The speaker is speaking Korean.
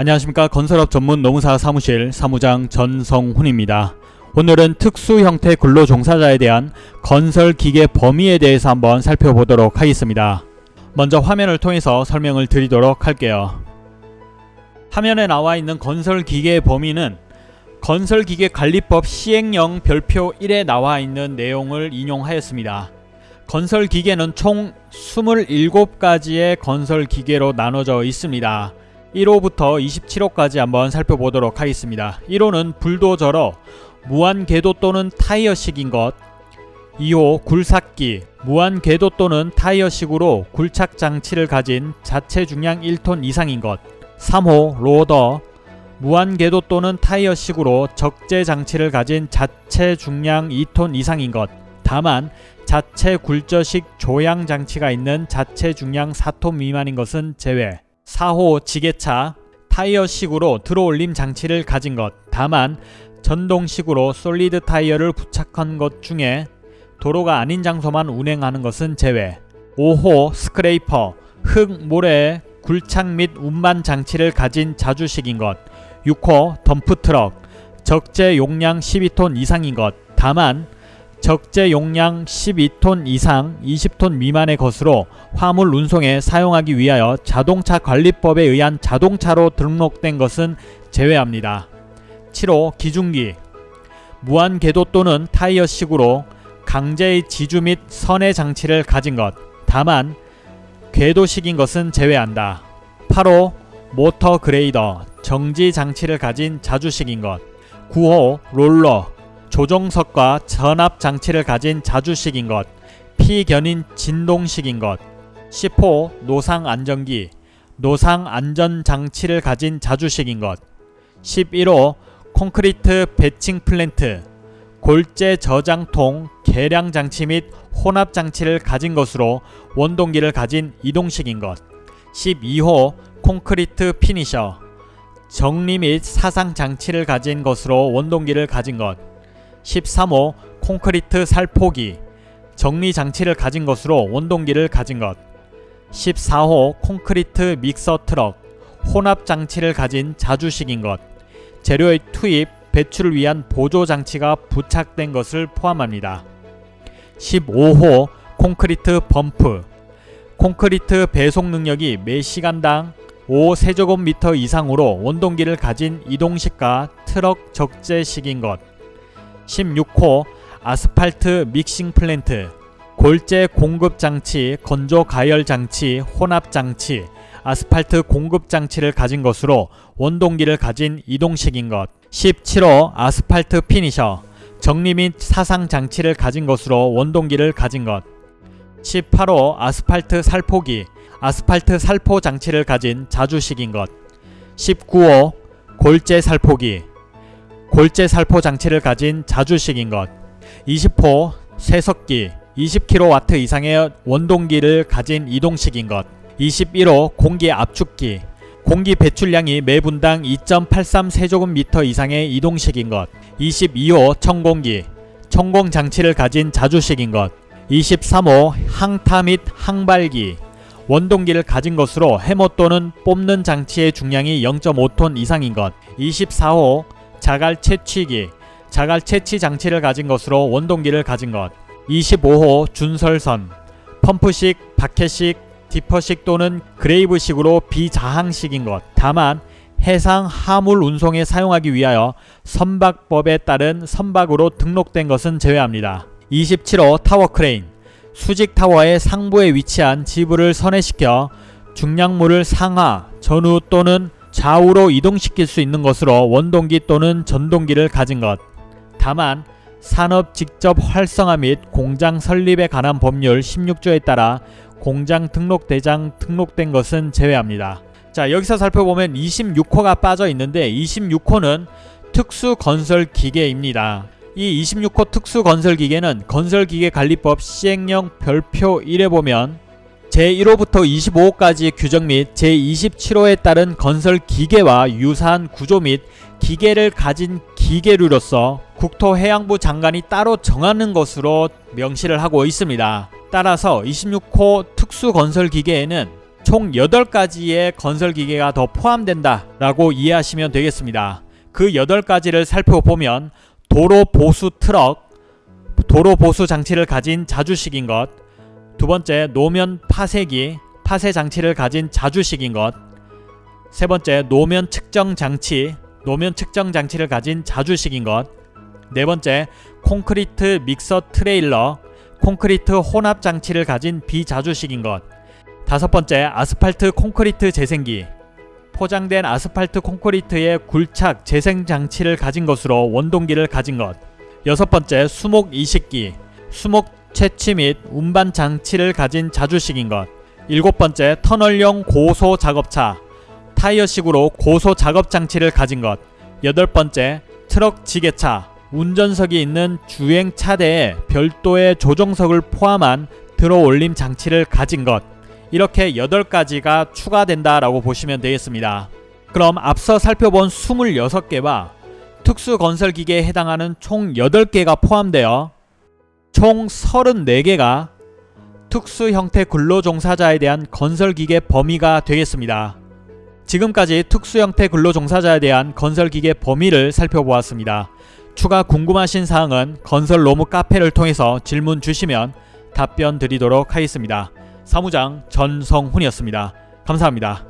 안녕하십니까 건설업 전문 노무사 사무실 사무장 전성훈입니다. 오늘은 특수 형태 근로 종사자에 대한 건설 기계 범위에 대해서 한번 살펴보도록 하겠습니다. 먼저 화면을 통해서 설명을 드리도록 할게요. 화면에 나와 있는 건설 기계의 범위는 건설기계 관리법 시행령 별표 1에 나와 있는 내용을 인용하였습니다. 건설기계는 총 27가지의 건설기계로 나눠져 있습니다. 1호부터 27호까지 한번 살펴보도록 하겠습니다. 1호는 불도저러 무한궤도 또는 타이어식인 것. 2호 굴삭기 무한궤도 또는 타이어식으로 굴착 장치를 가진 자체 중량 1톤 이상인 것. 3호 로더 무한궤도 또는 타이어식으로 적재 장치를 가진 자체 중량 2톤 이상인 것. 다만 자체 굴저식 조향 장치가 있는 자체 중량 4톤 미만인 것은 제외 4호 지게차 타이어식으로 들어올림 장치를 가진 것. 다만 전동식으로 솔리드 타이어를 부착한 것 중에 도로가 아닌 장소만 운행하는 것은 제외. 5호 스크레이퍼 흙, 모래, 굴착 및 운반 장치를 가진 자주식인 것. 6호 덤프트럭 적재 용량 12톤 이상인 것. 다만 적재 용량 12톤 이상 20톤 미만의 것으로 화물 운송에 사용하기 위하여 자동차 관리법에 의한 자동차로 등록된 것은 제외합니다. 7호 기중기 무한 궤도 또는 타이어식으로 강제의 지주 및 선의 장치를 가진 것 다만 궤도식인 것은 제외한다. 8호 모터 그레이더 정지 장치를 가진 자주식인 것 9호 롤러 조종석과 전압 장치를 가진 자주식인 것 피견인 진동식인 것 10호 노상 안정기 노상 안정 장치를 가진 자주식인 것 11호 콘크리트 batching plant 골재 저장통 계량 장치 및 혼합 장치를 가진 것으로 원동기를 가진 이동식인 것 12호 콘크리트 피니셔 정리 및 사상 장치를 가진 것으로 원동기를 가진 것 13호 콘크리트 살포기. 정리 장치를 가진 것으로 원동기를 가진 것. 14호 콘크리트 믹서 트럭. 혼합 장치를 가진 자주식인 것. 재료의 투입, 배출을 위한 보조 장치가 부착된 것을 포함합니다. 15호 콘크리트 펌프. 콘크리트 배송 능력이 매 시간당 5세제곱미터 이상으로 원동기를 가진 이동식과 트럭 적재식인 것 16호 아스팔트 믹싱 플랜트 골재 공급 장치, 건조 가열 장치, 혼합 장치, 아스팔트 공급 장치를 가진 것으로 원동기를 가진 이동식인 것. 17호 아스팔트 피니셔 정리 및 사상 장치를 가진 것으로 원동기를 가진 것. 18호 아스팔트 살포기 아스팔트 살포 장치를 가진 자주식인 것. 19호 골재 살포기 골재 살포 장치를 가진 자주식인 것. 20호 쇠석기 20kW 이상의 원동기를 가진 이동식인 것. 21호 공기 압축기 공기 배출량이 매 분당 2.83 세제곱미터 이상의 이동식인 것. 22호 청공기 청공 장치를 가진 자주식인 것. 23호 항타 및 항발기 원동기를 가진 것으로 해머 또는 뽑는 장치의 중량이 0.5톤 이상인 것. 24호 자갈 채취기 자갈 채취 장치를 가진 것으로 원동기를 가진 것. 25호 준설선. 펌프식, 버킷식, 디퍼식 또는 그래브식으로 비자항식인 것. 다만 해상 하물 운송에 사용하기 위하여 선박법에 따른 선박으로 등록된 것은 제외합니다. 27호 타워 크레인. 수직 타워의 상부에 위치한 지부를 선회시켜 중량물을 상하, 전후 또는 좌우로 이동시킬 수 있는 것으로 원동기 또는 전동기를 가진 것. 다만 산업 직접 활성화 및 공장 설립에 관한 법률 16조에 따라 공장 등록 대장 등록된 것은 제외합니다. 자 여기서 살펴보면 26호가 빠져 있는데 26호는 특수 건설 기계입니다. 이 26호 특수 건설 기계는 건설기계 관리법 시행령 별표 1에 보면 제1호부터 25호까지의 규정 및 제27호에 따른 건설 기계와 유사한 구조 및 기계를 가진 기계류로서 국토해양부 장관이 따로 정하는 것으로 명시를 하고 있습니다. 따라서 26호 특수건설기계에는 총 8가지의 건설기계가 더 포함된다 라고 이해하시면 되겠습니다. 그 8가지를 살펴보면 도로 보수 트럭, 도로 보수 장치를 가진 자주식인 것, 두 번째 노면 파쇄기, 파쇄 장치를 가진 자주식인 것, 세 번째 노면 측정 장치, 노면 측정 장치를 가진 자주식인 것, 네 번째 콘크리트 믹서 트레일러, 콘크리트 혼합 장치를 가진 비자주식인 것, 다섯 번째 아스팔트 콘크리트 재생기, 포장된 아스팔트 콘크리트의 굴착 재생 장치를 가진 것으로 원동기를 가진 것, 여섯 번째 수목 이식기, 수목 채취 및 운반 장치를 가진 자주식인 것, 일곱 번째 터널용 고소 작업차, 타이어식으로 고소 작업 장치를 가진 것, 여덟 번째 트럭 지게차, 운전석이 있는 주행 차대에 별도의 조종석을 포함한 들어 올림 장치를 가진 것, 이렇게 8가지가 추가된다라고 보시면 되겠습니다. 그럼 앞서 살펴본 26개와 특수건설기계에 해당하는 총 8개가 포함되어 총 34개가 특수 형태 근로종사자에 대한 건설기계 범위가 되겠습니다. 지금까지 특수 형태 근로종사자에 대한 건설기계 범위를 살펴보았습니다. 추가 궁금하신 사항은 건설 로무 카페를 통해서 질문 주시면 답변 드리도록 하겠습니다. 사무장 전성훈이었습니다. 감사합니다.